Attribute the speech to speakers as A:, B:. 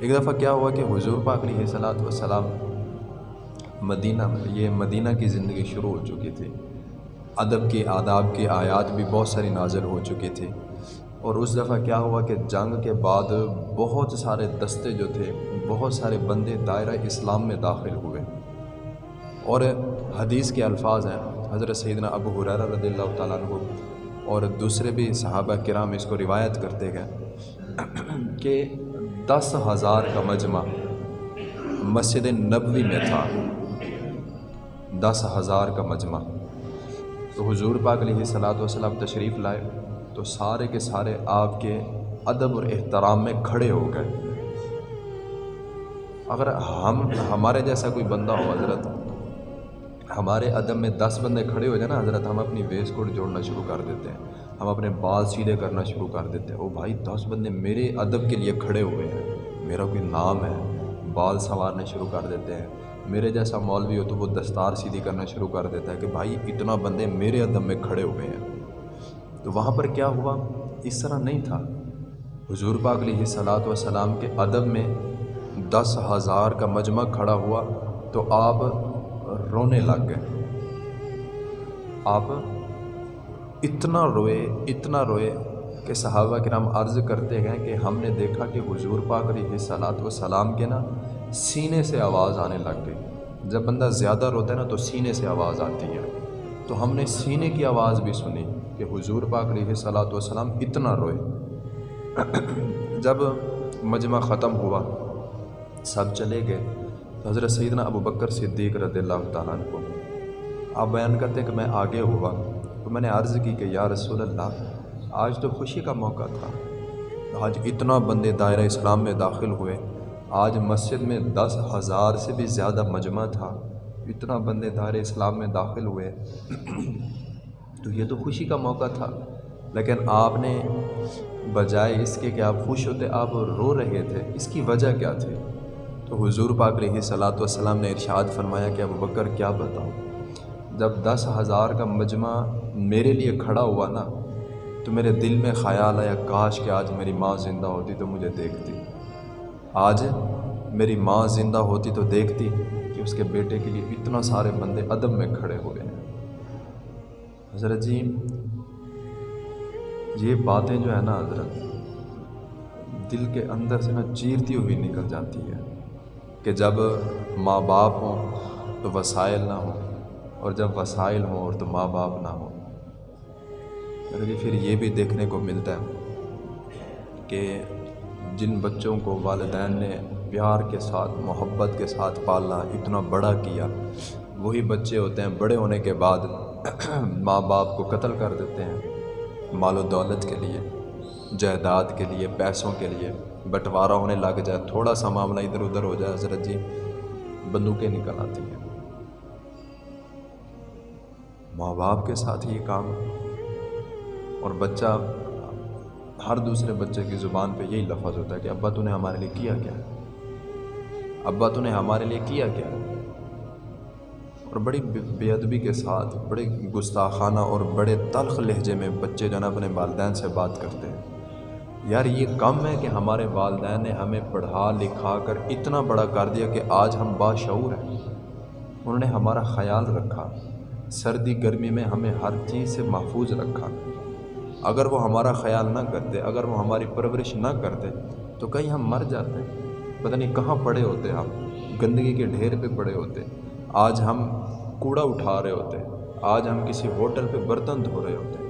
A: ایک دفعہ کیا ہوا کہ حضور پاک علیہ صلاحت وسلام مدینہ یہ مدینہ کی زندگی شروع ہو چکی تھی۔ ادب کے، آداب کی آیات بھی بہت ساری نازل ہو چکی تھی اور اس دفعہ کیا ہوا کہ جنگ کے بعد بہت سارے دستے جو تھے، بہت سارے بندے دائرہ اسلام میں داخل ہوئے۔ اور حدیث کے الفاظ ہیں، حضرت سیدنا ابو حرارہ رضی اللہ تعالیٰ عنہ اور دوسرے بھی صحابہ کرام اس کو روایت کرتے گئے کہ دس ہزار کا مجمع مسجد نبوی میں تھا۔ دس ہزار کا مجمع۔ تو حضور پاک علیہ صلاۃ وسلم تشریف لائے تو سارے کے سارے آپ کے ادب اور احترام میں کھڑے ہو گئے۔ اگر ہم، ہمارے جیسا کوئی بندہ ہو حضرت، ہمارے ادب میں دس بندے کھڑے ہو جائیں نا، حضرت ہم اپنی ویس کوٹ جوڑنا شروع کر دیتے ہیں۔ ہم اپنے بال سیدھے کرنا شروع کر دیتے ہیں۔ او بھائی، دس بندے میرے ادب کے لیے کھڑے ہوئے ہیں۔ میرا کوئی نام ہے؟ بال سنوارنے شروع کر دیتے ہیں۔ میرے جیسا مولوی ہو تو وہ دستار سیدھی کرنا شروع کر دیتا ہے کہ بھائی، اتنا بندے میرے ادب میں کھڑے ہوئے ہیں۔ تو وہاں پر کیا ہوا؟ اس طرح نہیں تھا۔ حضور پاک علیہ صلاۃ وسلام کے ادب میں دس ہزار کا مجمع کھڑا ہوا تو آپ رونے لگ گئے۔ آپ اتنا روئے اتنا روئے کہ صحابہ کے نام عرض کرتے گئے کہ ہم نے دیکھا کہ حضور پاک علیہ صلاۃ وسلام کے نا سینے سے آواز آنے لگ گئی۔ جب بندہ زیادہ روتا ہے نا تو سینے سے آواز آتی ہے۔ تو ہم نے سینے کی آواز بھی سنی کہ حضور پاک علیہ صلاۃ وسلام اتنا روئے۔ جب مجمع ختم ہوا، سب چلے گئے۔ تو حضرت سیدنا ابو بکر صدیق رضی اللہ تعالیٰ کو۔ آپ بیان کرتے ہیں کہ میں آگے ہوا۔ تو میں نے عرض کی کہ یا رسول اللہ، آج تو خوشی کا موقع تھا۔ آج اتنا بندے دائرہ اسلام میں داخل ہوئے۔ آج مسجد میں دس ہزار سے بھی زیادہ مجمع تھا۔ اتنا بندے دائرہ اسلام میں داخل ہوئے۔ تو یہ تو خوشی کا موقع تھا۔ لیکن آپ نے بجائے اس کے کہ آپ خوش ہوتے، آپ رو رہے تھے۔ اس کی وجہ کیا تھی؟ تو حضور پاک علیہ صلاۃ والسلام نے ارشاد فرمایا کہ اب بکر، کیا بتاؤں؟ جب دس ہزار کا مجمع میرے لیے کھڑا ہوا نا، تو میرے دل میں خیال آیا، کاش کہ آج میری ماں زندہ ہوتی تو مجھے دیکھتی۔ آج میری ماں زندہ ہوتی تو دیکھتی کہ اس کے بیٹے کے لیے اتنا سارے بندے ادب میں کھڑے ہوئے ہیں حضرت جی یہ باتیں جو ہے نا حضرت، دل کے اندر سے نا چیرتی ہوئی نکل جاتی ہے کہ جب ماں باپ ہوں تو وسائل نہ ہوں۔ اور جب وسائل ہوں اور تو ماں باپ نہ ہوں۔ پھر یہ بھی دیکھنے کو ملتا ہے کہ جن بچوں کو والدین نے پیار کے ساتھ، محبت کے ساتھ پالا اتنا بڑا کیا، وہی بچے ہوتے ہیں، بڑے ہونے کے بعد ماں باپ کو قتل کر دیتے ہیں مال و دولت کے لیے، جائیداد کے لیے، پیسوں کے لیے۔ بٹوارہ ہونے لگ جائے، تھوڑا سا معاملہ ادھر ادھر ہو جائے، حضرت جی بندوقیں نکل آتی ہیں۔ ماں باپ کے ساتھ یہ کام اور بچہ ہر دوسرے بچے کی زبان پہ یہی لفظ ہوتا ہے کہ ابا تو نے ہمارے لیے کیا کیا ابا تو نے ہمارے لیے کیا کیا اور بڑی بے ادبی کے ساتھ، بڑے گستاخانہ اور بڑے تلخ لہجے میں بچے جو نا اپنے والدین سے بات کرتے ہیں۔ یار یہ کم ہے کہ ہمارے والدین نے ہمیں پڑھا لکھا کر اتنا بڑا کر دیا کہ آج ہم باشعور ہیں۔ انہوں نے ہمارا خیال رکھا۔ سردی گرمی میں ہمیں ہر چیز سے محفوظ رکھا۔ اگر وہ ہمارا خیال نہ کرتے، اگر وہ ہماری پرورش نہ کرتے، تو کہیں ہم مر جاتے۔ پتہ نہیں کہاں پڑے ہوتے ہم، گندگی کے ڈھیر پہ پڑے ہوتے۔ آج ہم کوڑا اٹھا رہے ہوتے، آج ہم کسی ہوٹل پہ برتن دھو رہے ہوتے۔